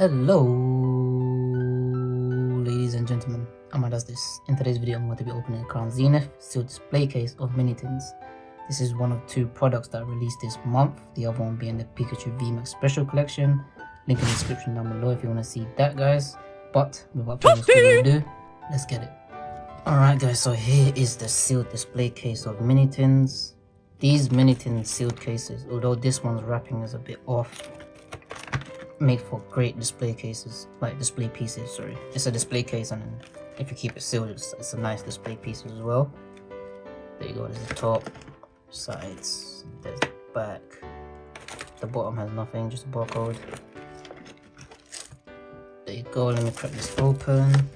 Hello, ladies and gentlemen. Amma does this. In today's video, I'm going to be opening a Crown Zenith sealed display case of mini tins. This is one of two products that I released this month. The other one being the Pikachu VMAX Special Collection. Link in the description down below if you want to see that, guys. But without further ado, let's get it. Alright guys, so here is the sealed display case of mini tins. These mini tin sealed cases, although this one's wrapping is a bit off, make for great display cases, like display pieces, sorry. It's a display case and if you keep it sealed, it's, it's a nice display piece as well. There you go, there's the top, sides, there's the back. The bottom has nothing, just a barcode. There you go, let me crack this open.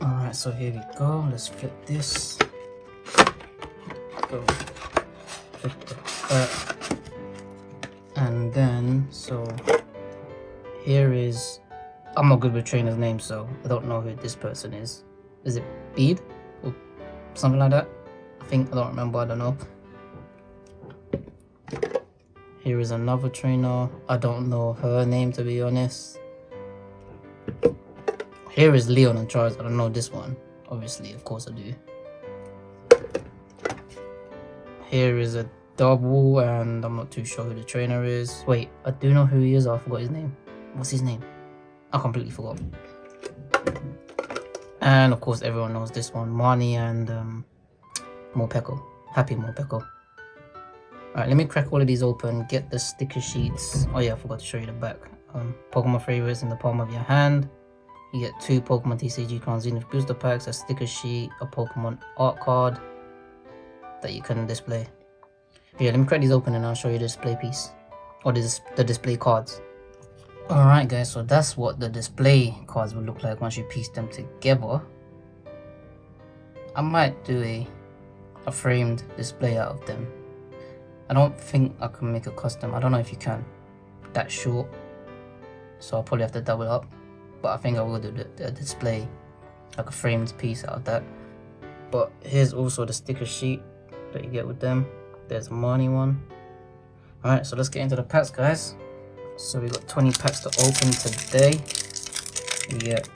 Alright, so here we go, let's flip this. Go. Flip the back here is i'm not good with trainers names so i don't know who this person is. Is it Bede? Or something like that? I think i don't remember i don't know. Here is another trainer. I don't know her name to be honest. Here is leon and charles. I don't know this one. Obviously of course i do. Here is a double and I'm not too sure who the trainer is. Wait, I do know who he is, I forgot his name. What's his name? I completely forgot. And of course everyone knows this one, Marnie and um, Morpeko. Happy Morpeko. Alright, let me crack all of these open, get the sticker sheets. Oh yeah, I forgot to show you the back. Um, Pokemon favorites in the palm of your hand. You get two Pokemon TCG Zenith booster packs, a sticker sheet, a Pokemon art card that you can display. Yeah, let me crack these open and I'll show you the display piece. Or the, the display cards. Alright guys, so that's what the display cards will look like once you piece them together. I might do a, a framed display out of them. I don't think I can make a custom. I don't know if you can. That short. So I'll probably have to double up. But I think I will do the, the display like a framed piece out of that. But here's also the sticker sheet that you get with them. There's a money one. Alright, so let's get into the packs, guys. So we got 20 packs to open today. We get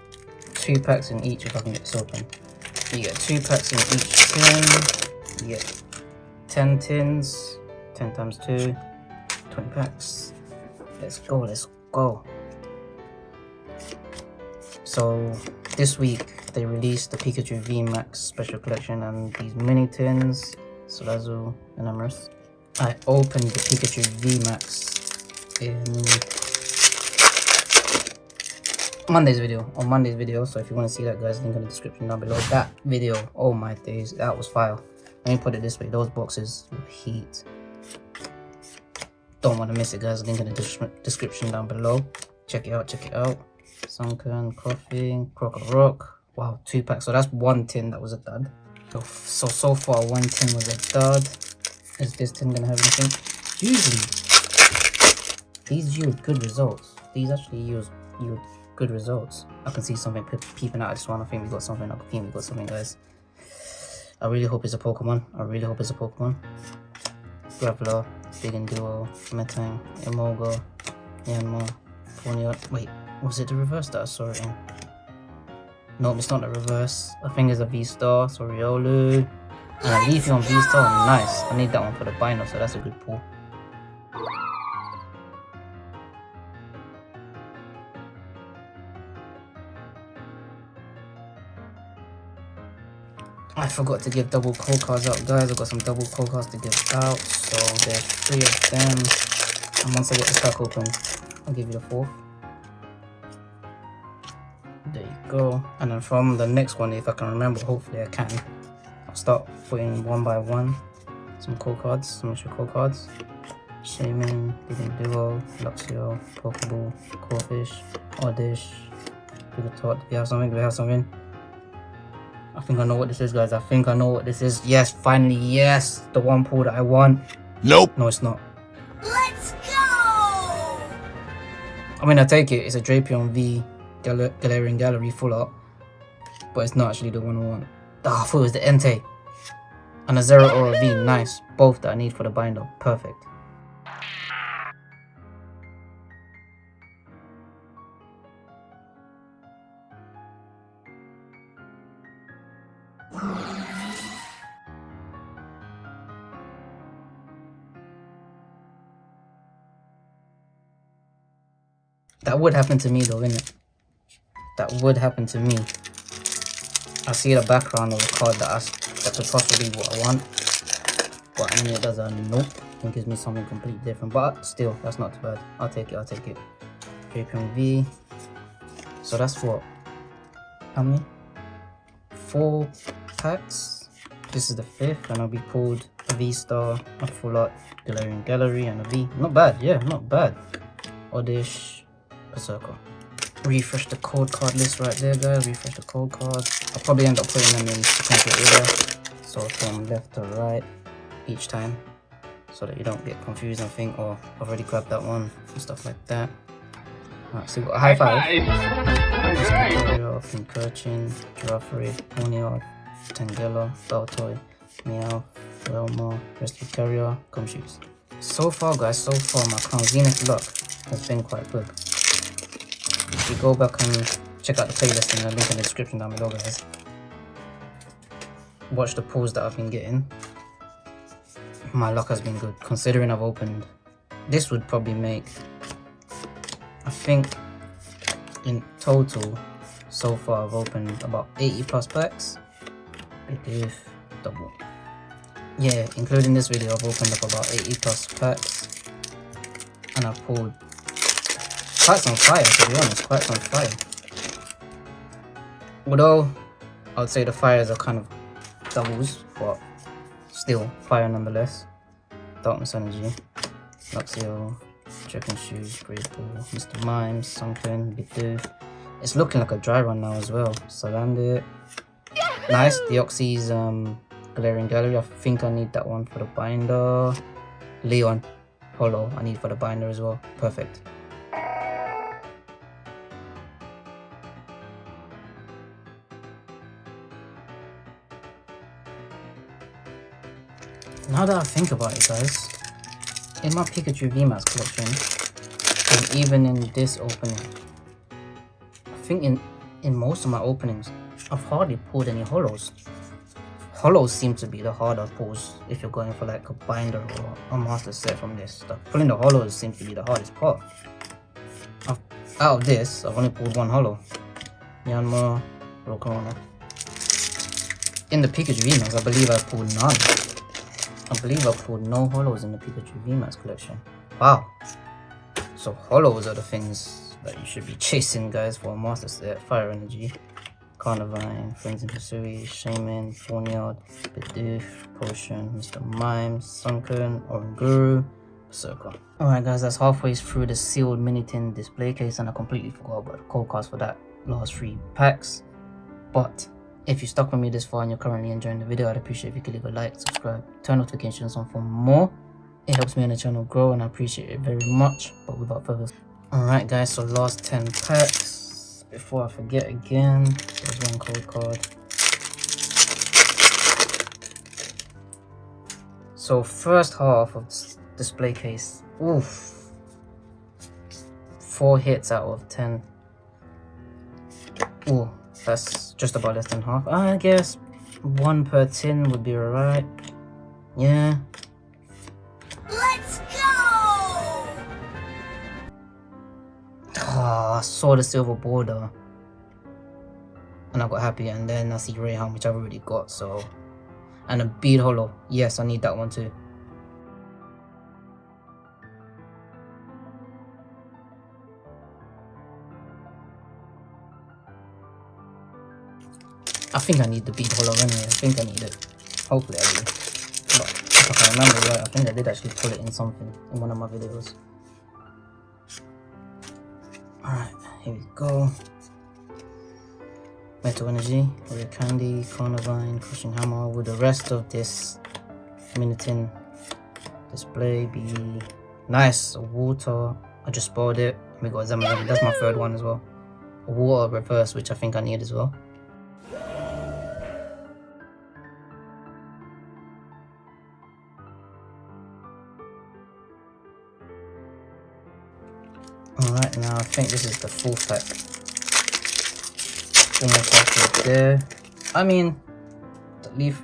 two packs in each if I can get this open. You get two packs in each tin. You get 10 tins. 10 times 2. 20 packs. Let's go, let's go. So this week they released the Pikachu VMAX special collection and these mini tins Salazzle and Emrys. I opened the Pikachu VMAX in Monday's video, on Monday's video, so if you want to see that guys, link in the description down below. That video, oh my days, that was fire. Let me put it this way, those boxes heat. Don't want to miss it guys, link in the description down below. Check it out, check it out. Sunkern, Koffing, Crocodile Rock. Wow, two packs. So that's one tin that was a dud. So, so, so far one tin was a dud. Is this tin gonna have anything? Usually, these yield good results. These actually yield, yield good results. I can see something peeping out I just want to think we got something. I think we got something, guys. I really hope it's a Pokemon. I really hope it's a Pokemon. Graveler, Digging Duo, Metang, Emolga, Yanma, Ponyard. Wait, was it the reverse that I saw it in? No, it's not the reverse. I think it's a V-Star, so I And a Leafeon V-Star, nice. I need that one for the binder, so that's a good pull. I forgot to give double code cards out, guys. I've got some double code cards to give out, so there's three of them. And once I get the pack open, I'll give you the fourth there you go and then from the next one if i can remember hopefully i can i'll start putting one by one some code cards some extra code cards Shaymin, Digging Duo, Luxio, Pokeball, Corphish, Oddish, Tot. Do we have something? Do we have something? I think I know what this is, guys. I think I know what this is. Yes, finally, yes! The one pool that I want. Nope. No, it's not. Let's go! I mean, I take it. It's a Drapion V Gal Galarian Gallery full up. But it's not actually the one I want. Ah, I thought it was the Entei. And a Zeraora V, nice. Both that I need for the binder, perfect. That would happen to me though, innit? That would happen to me. I see the background of a card that I, that could possibly be what I want. But I mean it does a nope. and gives me something completely different. But still, that's not too bad. I'll take it, I'll take it. Drapion V. So that's what? How many? Four packs. This is the fifth, and I'll be pulled a V star, a full art Galarian Gallery, and a V. Not bad, yeah, not bad. Oddish, Berserker. Refresh the code card list right there, guys. Refresh the code card. I'll probably end up putting them in sequential order. So from left to right each time. So that you don't get confused and think, oh, I've already grabbed that one and stuff like that. Alright, so we've got a high five. Imperial, Pincurchin, Girafarig, Ponyard, Tangela, Baltoy, Meow, Velma, Rescue Carrier, Gumshoos. So far guys, so far my Crown Zenith luck has been quite good. You go back and check out the playlist in the link in the description down below guys. Watch the pulls that I've been getting. My luck has been good considering I've opened. This would probably make I think in total so far I've opened about 80 plus packs if double yeah including this video I've opened up about 80 plus packs and I've pulled quite some fire to be honest quite some fire although I would say the fires are kind of doubles but still fire nonetheless darkness energy Luxio, Trekking Shoes, Grateful, Mr. Mime, Sunkern, Bidoof. It's looking like a dry run now as well. Salandit. Nice. Deoxys um, Galarian Gallery. I think I need that one for the binder. Leon. Holo. I need for the binder as well. Perfect. Now that I think about it guys, in my Pikachu VMAX collection, and even in this opening, I think in, in most of my openings, I've hardly pulled any hollows. Hollows seem to be the harder pulls if you're going for like a binder or a master set from this stuff. Pulling the hollows seems to be the hardest part. I've, out of this, I've only pulled one holo. Yanma, Rokona. In the Pikachu VMAX, I believe I pulled none. I believe I pulled no holos in the Pikachu VMAX collection. Wow. So holos are the things that you should be chasing guys for a master set. Fire Energy, Carnivine, Friends in Pursuit, Shaymin, Fornyard, Bidoof, Potion, Mr. Mime, Sunkern, Oranguru, Berserker. Alright guys, that's halfway through the sealed mini tin display case and I completely forgot about the code cards for that last three packs. But if you stuck with me this far and you're currently enjoying the video, I'd appreciate if you could leave a like, subscribe, turn notifications on for more. It helps me and the channel grow and I appreciate it very much. But without further Alright guys, so last 10 packs. Before I forget again, there's one code card. So first half of display case. Oof. Four hits out of 10. Ooh, that's just about less than half. I guess one per tin would be alright. Yeah. Let's go! Oh, I saw the silver border. And I got happy and then I see Raihan which I've already got so and a Bede holo. Yes, I need that one too. I think I need the Bede holo anyway. I think I need it. Hopefully I do. But if I can remember right, I think I did actually pull it in something in one of my videos. Alright, here we go. Metal Energy, Rare Candy, Carnivine, Crushing Hammer. Will the rest of this Minitin display be nice? Water. I just bought it. We got Zamazan. That's my third one as well. Water reverse, which I think I need as well. Alright, now I think this is the full pack. Almost halfway there. I mean, leave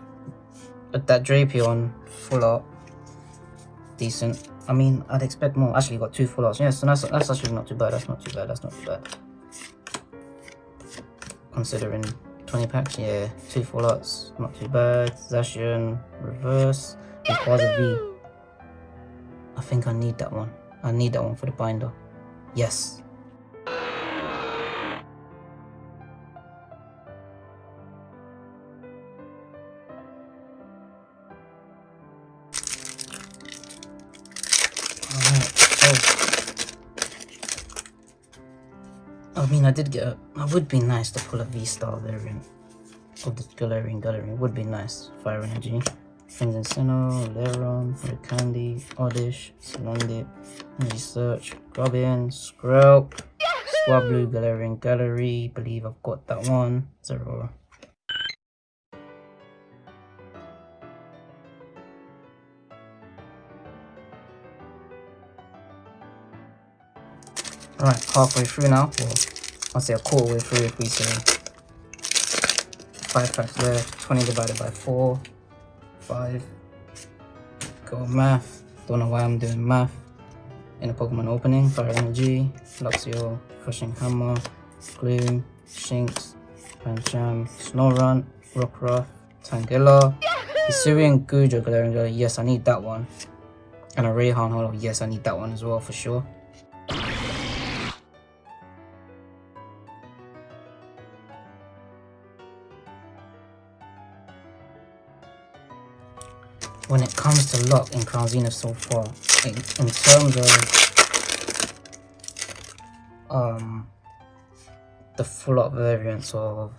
that Drapion full art. decent. I mean, I'd expect more. Actually, got two full arts. Yeah, so that's, that's actually not too bad. That's not too bad. That's not too bad. Considering 20 packs, yeah, two full arts. Not too bad. Zacian, reverse, Rayquaza V. I think I need that one. I need that one for the binder. Yes. Oh. I mean, I did get a... It would be nice to pull a V-Star variant of the Galarian Gallery. It would be nice. Fire Energy. Sinnoh, Leron, Candy, Oddish, Salandit, Energy Search, Robin, Skrelp, Swablu, Galarian Gallery. Believe I've got that one. Zero. Alright, halfway through now. Well, I'll say a quarter way through if we say 5 packs left. 20 divided by 4. 5. Go math. Don't know why I'm doing math. In a Pokemon opening, Fire Energy, Luxio, Crushing Hammer, Gloom, Shinx, Pancham, Snorunt, Rockruff, Tangela, Hisuian Gujo, Galarian yes I need that one. And a Raihan Hollow, yes I need that one as well for sure. When it comes to luck in Crown Zenith so far, in, in terms of um, the full up variants of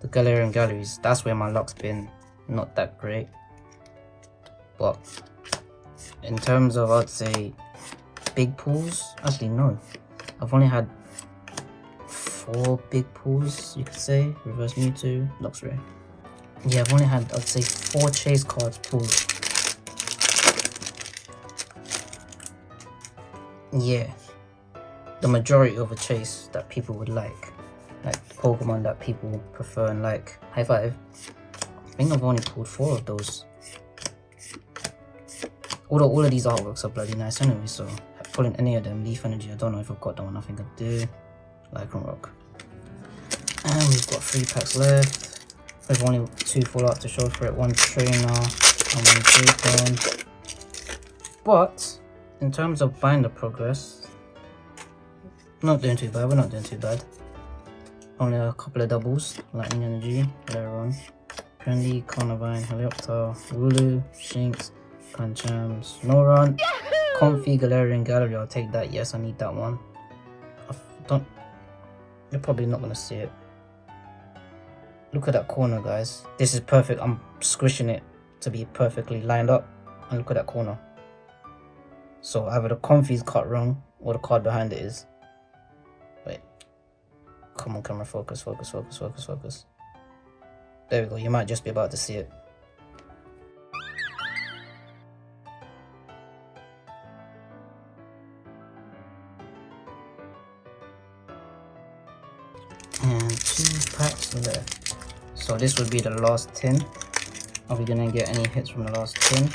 the Galarian Galleries, that's where my luck's been not that great. But in terms of, I'd say, big pools, actually no. I've only had four big pools, you could say. Reverse Mewtwo, Luxray. Yeah, I've only had, I'd say, four chase cards pulled. Yeah. The majority of a chase that people would like. Like Pokemon that people prefer and like. High five. I think I've only pulled four of those. Although all of these artworks are bloody nice anyway, so pulling any of them, Leaf Energy, I don't know if I've got that one, I think I do. Lycanroc. And we've got three packs left. There's only two full art to show for it, one trainer and one coupon. But in terms of binder progress, not doing too bad, we're not doing too bad. Only a couple of doubles, Lightning Energy, Leron, Trendy, Carnivine, Helioptile, Wooloo, Shinx, Pancham, Snorunt, Comfey, Galarian Gallery, I'll take that, yes I need that one. I don't, you're probably not going to see it. Look at that corner, guys. This is perfect. I'm squishing it to be perfectly lined up. And look at that corner. So either the Comfey's cut wrong or the card behind it is. Wait. Come on, camera. Focus, focus, focus, focus, focus. There we go. You might just be about to see it. So this would be the last 10. Are we gonna get any hits from the last 10?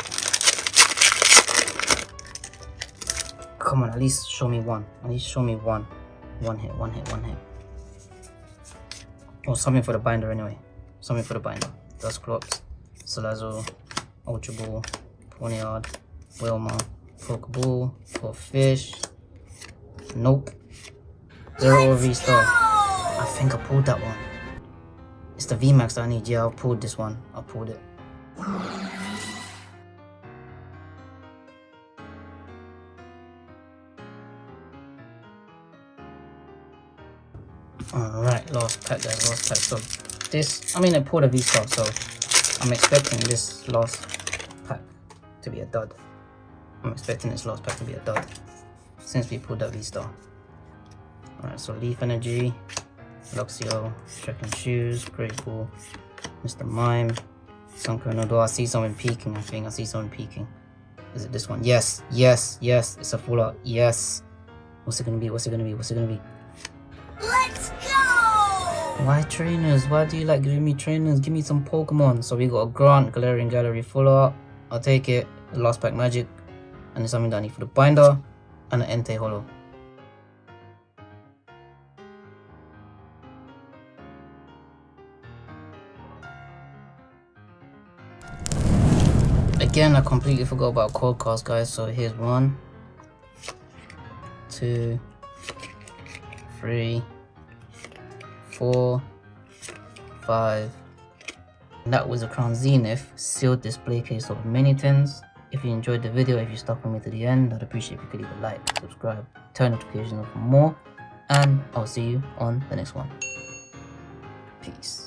Come on, at least show me one. At least show me one. One hit, one hit, one hit. Or oh, something for the binder anyway. Something for the binder. Dusclops, Salazzle, Ultra Ball, Ponyard, Wilma, Pokeball, for fish. Nope. Zeraora V-Star. I think I pulled that one. It's the VMAX I need. Yeah, I pulled this one. I pulled it. Alright, last pack there, last pack. So this, I mean I pulled a V-Star, so I'm expecting this last pack to be a dud. I'm expecting this last pack to be a dud since we pulled that V-Star. Alright, so Leaf Energy, Luxio, Trekking Shoes, Grateful, Mr. Mime, Sunkern. Do I see someone peeking? I think I see someone peeking. Is it this one? Yes, yes, yes. It's a full art. Yes. What's it gonna be? What's it gonna be? What's it gonna be? Let's go! Why trainers? Why do you like giving me trainers? Give me some Pokemon. So we got a Grant Galarian Gallery full art. I'll take it. The last pack magic. and there's something that I need for the binder and an Entei Holo. Again, I completely forgot about code cards, guys. So here's one, two, three, four, five. And that was a Crown Zenith sealed display case of mini tins. If you enjoyed the video, if you stuck with me to the end, I'd appreciate if you could leave a like, subscribe, turn notifications on for more, and I'll see you on the next one. Peace.